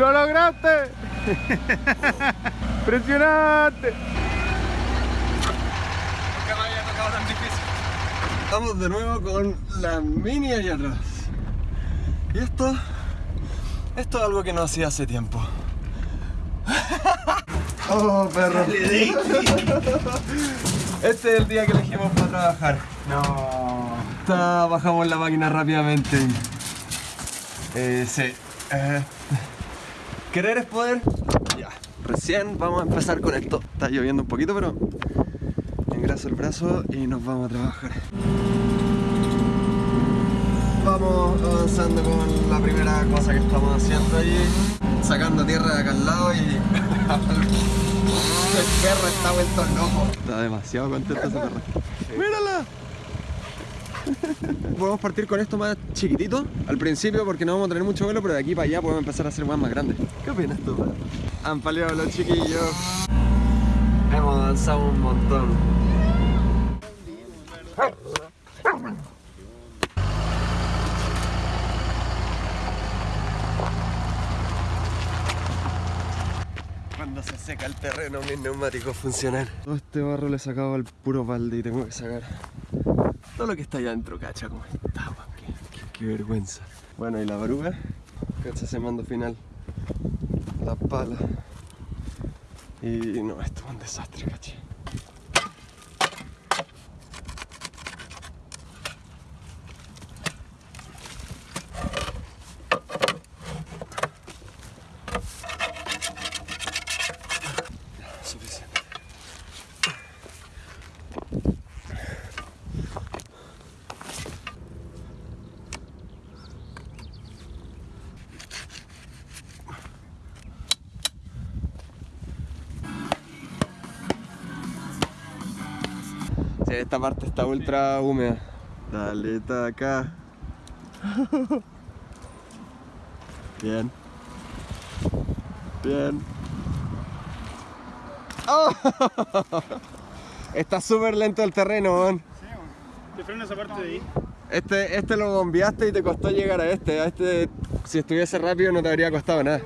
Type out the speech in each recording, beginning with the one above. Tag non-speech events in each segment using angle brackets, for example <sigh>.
¡Lo lograste! <laughs> ¡Impresionante! Nunca me había tocado tan difícil. Vamos de nuevo con la mini allá atrás. Y esto... Esto es algo que no hacía hace tiempo. <laughs> Oh, perro. Este es el día que elegimos para trabajar. No. Está- bajamos la máquina rápidamente. Eh, sí. Eh, ¿Querer es poder? Ya. Recién vamos a empezar con esto. Está lloviendo un poquito, pero engraso el brazo y nos vamos a trabajar. Vamos avanzando con la primera cosa que estamos haciendo ahí. Sacando tierra de acá al lado y... <laughs> el perro está vuelto loco. Está demasiado contento ese perro. ¡Mírala! Podemos partir con esto más chiquitito al principio porque no vamos a tener mucho vuelo, pero de aquí para allá podemos empezar a hacer más más grandes. ¿Qué opinas tú? Han paleado los chiquillos. Hemos avanzado un montón. Cuando se seca el terreno, mis neumáticos funcionan. Todo este barro le he sacado al puro balde y tengo que sacar todo lo que está allá adentro, cacha, como está, qué, qué- vergüenza. Bueno, y la baruga, cacha ese mando final, la pala. Y no, esto es un desastre, cacha. Suficiente. Sí, esta parte está ultra húmeda. Dale, está acá. Bien. Bien. ¡Oh! Está súper lento el terreno, weón. Te frena esa parte de ahí. Este, este lo bombeaste y te costó llegar a este. A este, si estuviese rápido no te habría costado nada.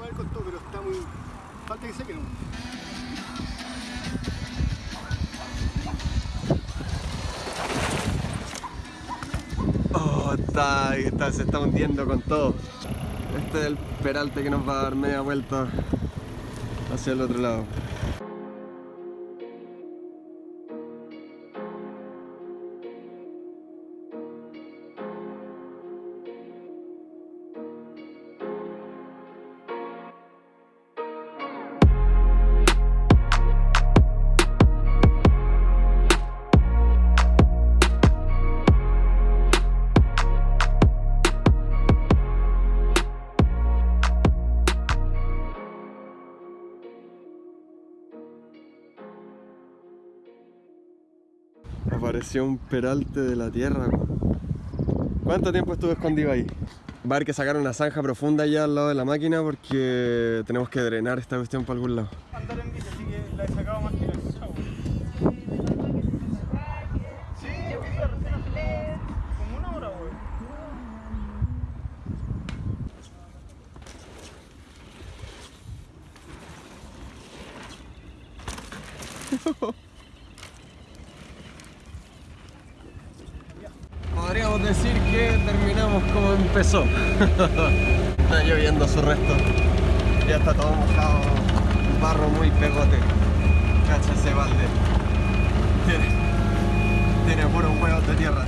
Se está hundiendo con todo. Este es el peralte que nos va a dar media vuelta hacia el otro lado. Apareció un peralte de la tierra. ¿Cuánto tiempo estuve escondido ahí? Va a haber que sacar una zanja profunda allá al lado de la máquina porque tenemos que drenar esta cuestión para algún lado. Andar en bici, así que la he sacado más que la he escuchado. Sí, recién hace como una hora, güey. Decir que terminamos como empezó. <laughs> está lloviendo su resto. Ya está todo mojado. Barro muy pegote. Cacha ese balde. Tiene, tiene puros huevos de tierra.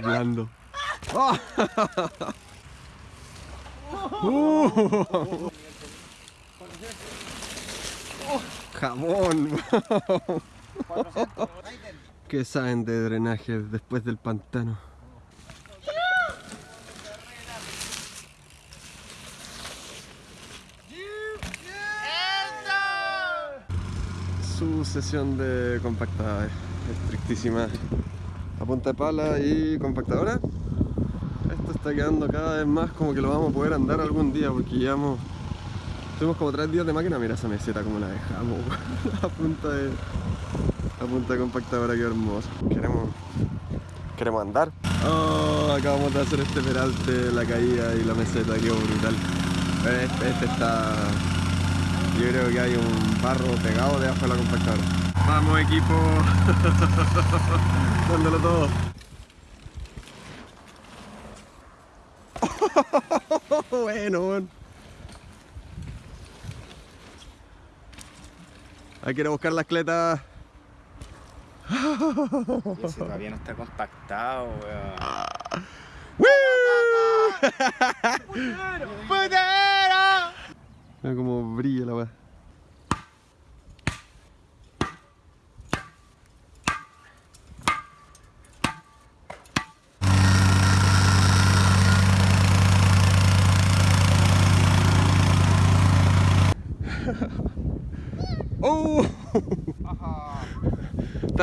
Blando. ¡Oh! <laughs> Uh. Jamón. ¿Qué saben de drenaje después del pantano? Su sesión de compactada estrictísima a punta de pala y compactadora. Está quedando cada vez más como que lo vamos a poder andar algún día porque llevamos Tuvimos como tres días de máquina, mira esa meseta como la dejamos, <laughs> a punta de. a punta de compactadora, qué hermoso. Queremos. Queremos andar. Oh, acabamos de hacer este peralte, la caída y la meseta, quedó brutal. Este, este está. Yo creo que hay un barro pegado debajo de la compactadora. Vamos equipo, <laughs> dándolo todo. <laughs> bueno, bueno. Hay que ir a buscar las cletas. <laughs> Ese todavía no está compactado, weón. <laughs> Mira cómo brilla la weá. ¡Oh!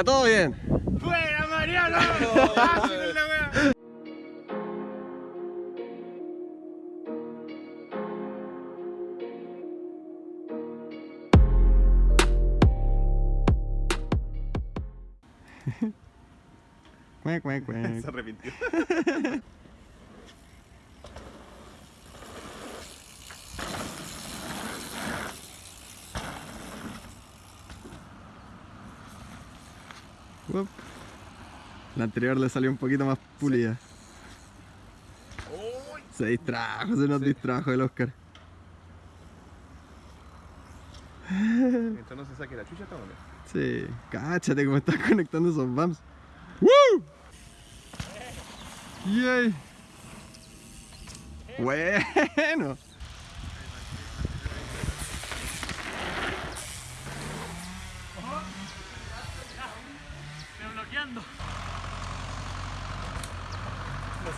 Está todo bien. ¡Fuera, Mariano! <laughs> <laughs> Se arrepintió. <laughs> La anterior le salió un poquito más pulida. Se distrajo, se nos distrajo el Oscar. Mientras no se saque la chucha, estamos bien. Sí, cáchate cómo estás conectando esos bumps. ¡Woo! ¡Yay! Bueno.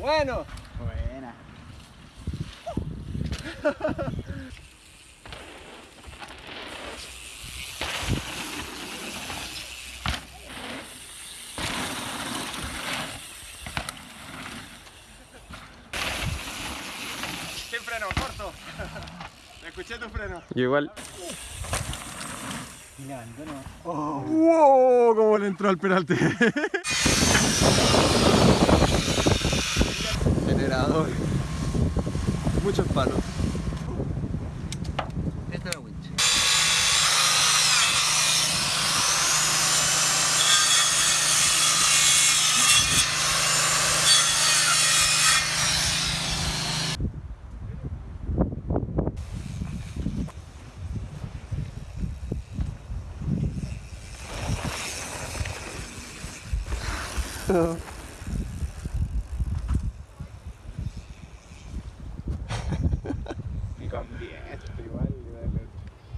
Bueno, Buena. ¿Qué freno? Corto. <laughs> Escuché tu freno. Yo igual. ¡Wow! ¿Cómo le entró al peralte? <laughs>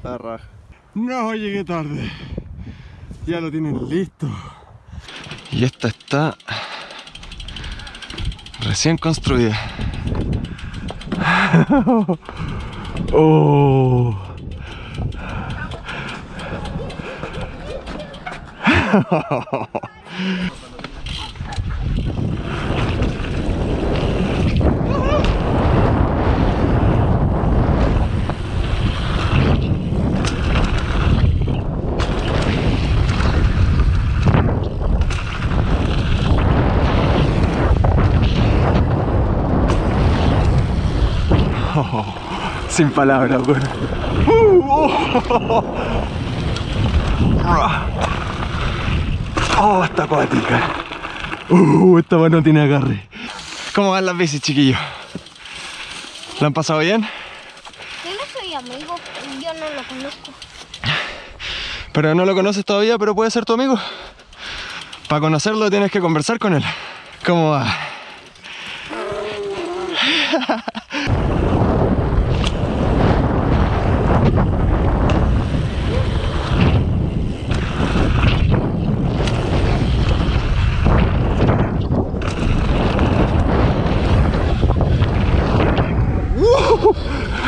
La raja. No, llegué tarde. Ya lo tienen listo. Y esta está recién construida. <laughs> oh. <laughs> Sin palabras, weón. Uh, oh. Oh, está acuática. Uh, esta mano tiene agarre. ¿Cómo van las bicis, chiquillos? ¿La han pasado bien? Yo no soy amigo, yo no lo conozco. Pero no lo conoces todavía, pero puede ser tu amigo. Para conocerlo tienes que conversar con él. ¿Cómo va? <laughs>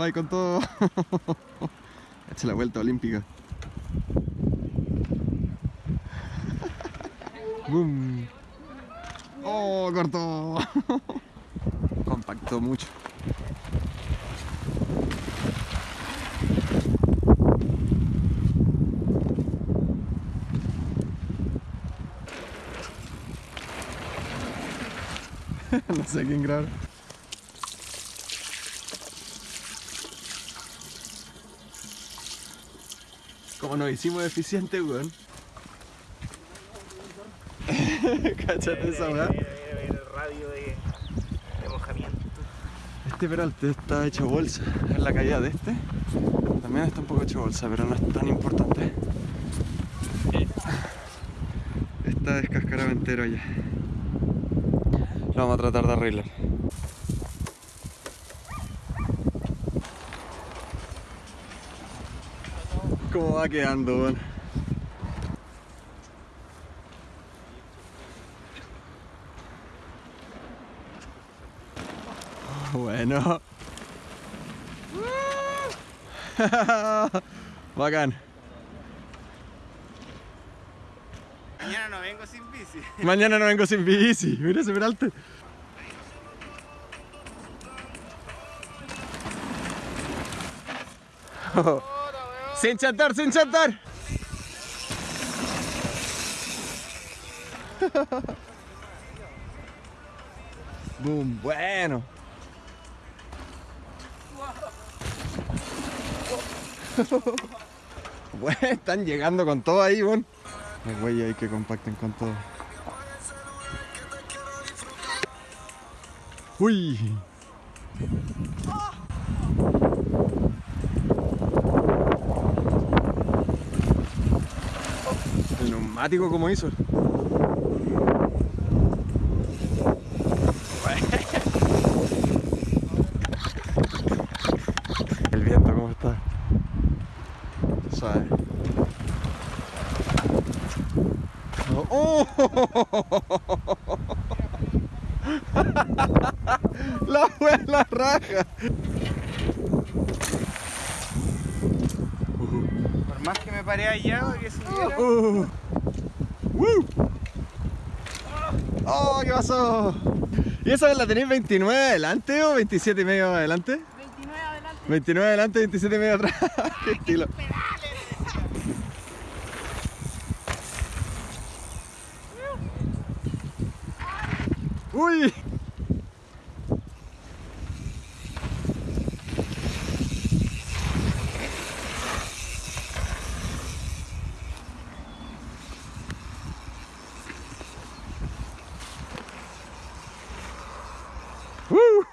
Va con todo. <laughs> Echa la vuelta olímpica. <laughs> Boom. Oh, cortó. <laughs> Compactó mucho. no sé quién grabar. Nos hicimos eficientes, weón. <laughs> Cáchate esa weá. El radio de, de mojamiento. Este peralte está hecho bolsa. En la caída de este también está un poco hecho bolsa, pero no es tan importante. Está descascarado entero ya. Lo vamos a tratar de arreglar. ¿Cómo va quedando, weón? Bueno. <laughs> Bacán. Mañana no vengo sin bici. <laughs> Mañana no vengo sin bici. Mira ese peralte. Sin chantar, sin chantar. <laughs> Boom, bueno. <laughs> Bueno, están llegando con todo ahí, bon. Los güeyes ahí que compacten con todo. Uy. El neumático como hizo. <laughs> El viento cómo está. Suave. ¡Oh! <laughs> La buena raja. Por más que me paré allá que subiera. Uh. ¡Woo! ¡Oh, qué pasó! ¿Y esa la tenéis 29 adelante o 27 y medio adelante? 29 adelante. 29 adelante, 27 y medio atrás. <laughs> Qué estilo.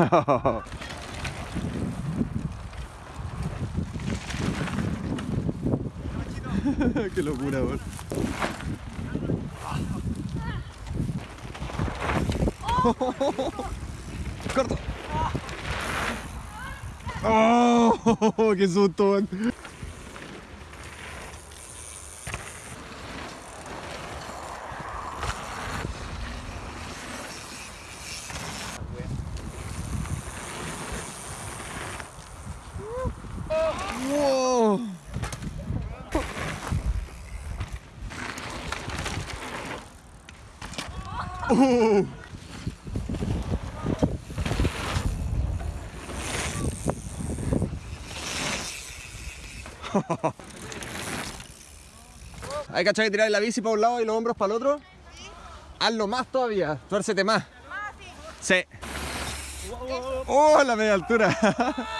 <laughs> Qué locura, weón. <laughs> Corto. <laughs> Oh, qué susto. Wow. <laughs> Hay que que tirar la bici para un lado y los hombros para el otro. Hazlo más todavía, tuércete más. Sí. Oh, la media altura. <laughs>